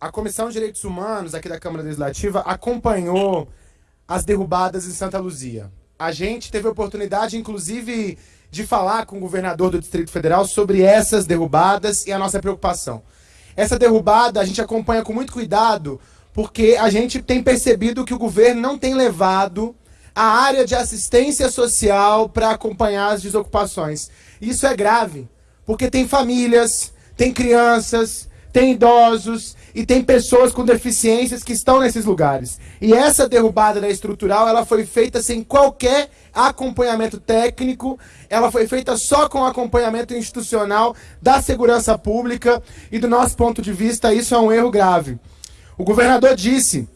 a Comissão de Direitos Humanos aqui da Câmara Legislativa acompanhou as derrubadas em Santa Luzia. A gente teve a oportunidade, inclusive, de falar com o governador do Distrito Federal sobre essas derrubadas e a nossa preocupação. Essa derrubada a gente acompanha com muito cuidado, porque a gente tem percebido que o governo não tem levado a área de assistência social para acompanhar as desocupações. Isso é grave, porque tem famílias, tem crianças, tem idosos e tem pessoas com deficiências que estão nesses lugares. E essa derrubada da estrutural, ela foi feita sem qualquer acompanhamento técnico, ela foi feita só com acompanhamento institucional da segurança pública e do nosso ponto de vista isso é um erro grave. O governador disse,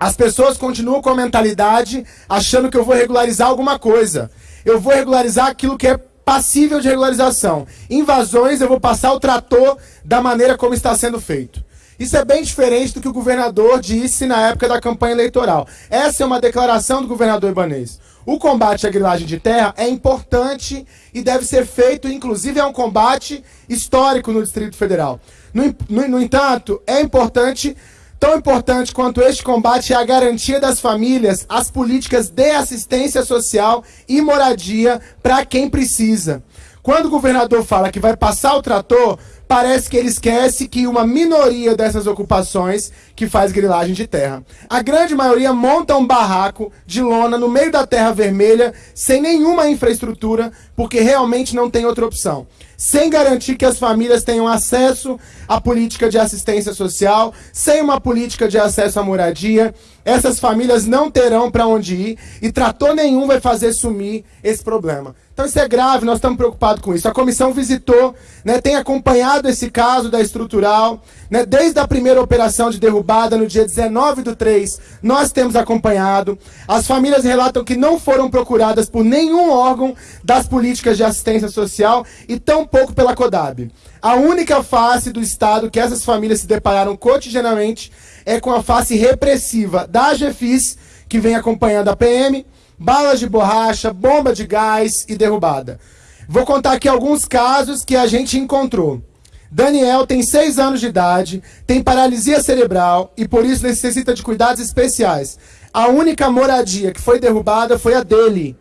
as pessoas continuam com a mentalidade achando que eu vou regularizar alguma coisa. Eu vou regularizar aquilo que é passível de regularização. Invasões, eu vou passar o trator da maneira como está sendo feito. Isso é bem diferente do que o governador disse na época da campanha eleitoral. Essa é uma declaração do governador Ibanês. O combate à grilagem de terra é importante e deve ser feito, inclusive é um combate histórico no Distrito Federal. No, no, no entanto, é importante Tão importante quanto este combate é a garantia das famílias, as políticas de assistência social e moradia para quem precisa. Quando o governador fala que vai passar o trator, parece que ele esquece que uma minoria dessas ocupações que faz grilagem de terra. A grande maioria monta um barraco de lona no meio da terra vermelha, sem nenhuma infraestrutura, porque realmente não tem outra opção. Sem garantir que as famílias tenham acesso à política de assistência social, sem uma política de acesso à moradia, essas famílias não terão para onde ir e trator nenhum vai fazer sumir esse problema. Então isso é grave, nós estamos preocupados com isso. A comissão visitou, né, tem acompanhado esse caso da estrutural, né, desde a primeira operação de derrubada no dia 19 do 3, nós temos acompanhado. As famílias relatam que não foram procuradas por nenhum órgão das políticas de assistência social e tampouco pela CODAB. A única face do Estado que essas famílias se depararam cotidianamente é com a face repressiva da GFIS, que vem acompanhando a PM, balas de borracha, bomba de gás e derrubada. Vou contar aqui alguns casos que a gente encontrou. Daniel tem 6 anos de idade, tem paralisia cerebral e por isso necessita de cuidados especiais. A única moradia que foi derrubada foi a dele.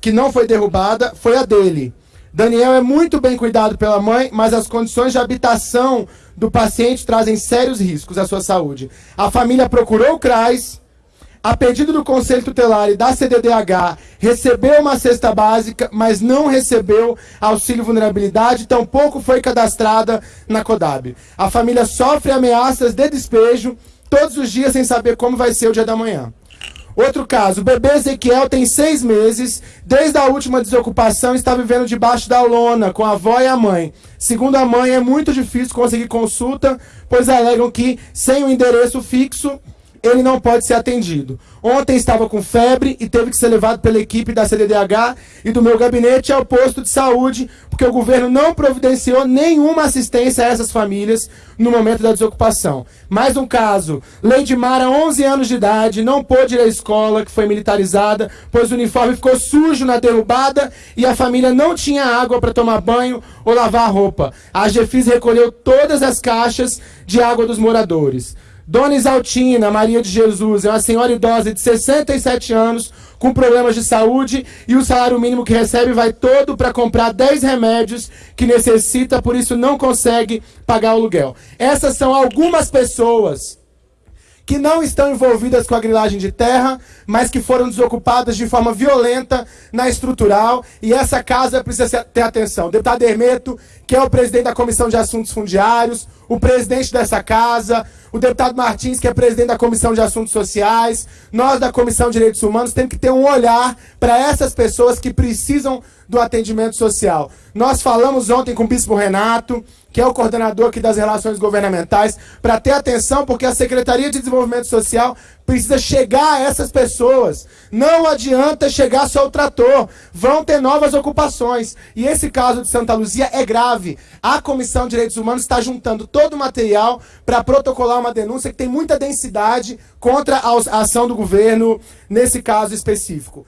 Que não foi derrubada foi a dele. Daniel é muito bem cuidado pela mãe, mas as condições de habitação do paciente trazem sérios riscos à sua saúde. A família procurou o CRAS, a pedido do Conselho Tutelar e da CDDH, recebeu uma cesta básica, mas não recebeu auxílio vulnerabilidade, tampouco foi cadastrada na CODAB. A família sofre ameaças de despejo todos os dias sem saber como vai ser o dia da manhã. Outro caso, o bebê Ezequiel tem seis meses, desde a última desocupação está vivendo debaixo da lona, com a avó e a mãe. Segundo a mãe, é muito difícil conseguir consulta, pois alegam que, sem o endereço fixo, ele não pode ser atendido. Ontem estava com febre e teve que ser levado pela equipe da CDDH e do meu gabinete ao posto de saúde, porque o governo não providenciou nenhuma assistência a essas famílias no momento da desocupação. Mais um caso, Lady Mara, 11 anos de idade, não pôde ir à escola, que foi militarizada, pois o uniforme ficou sujo na derrubada e a família não tinha água para tomar banho ou lavar roupa. A GFIS recolheu todas as caixas de água dos moradores. Dona Isaltina Maria de Jesus é uma senhora idosa de 67 anos com problemas de saúde e o salário mínimo que recebe vai todo para comprar 10 remédios que necessita, por isso não consegue pagar o aluguel. Essas são algumas pessoas que não estão envolvidas com a grilagem de terra, mas que foram desocupadas de forma violenta na estrutural, e essa casa precisa ter atenção. Deputado Hermeto, que é o presidente da Comissão de Assuntos Fundiários, o presidente dessa casa, o deputado Martins, que é presidente da Comissão de Assuntos Sociais, nós da Comissão de Direitos Humanos temos que ter um olhar para essas pessoas que precisam do atendimento social. Nós falamos ontem com o Bispo Renato, que é o coordenador aqui das relações governamentais, para ter atenção, porque a Secretaria de Desenvolvimento Social precisa chegar a essas pessoas. Não adianta chegar só o trator, vão ter novas ocupações. E esse caso de Santa Luzia é grave. A Comissão de Direitos Humanos está juntando todo o material para protocolar uma denúncia que tem muita densidade contra a ação do governo nesse caso específico.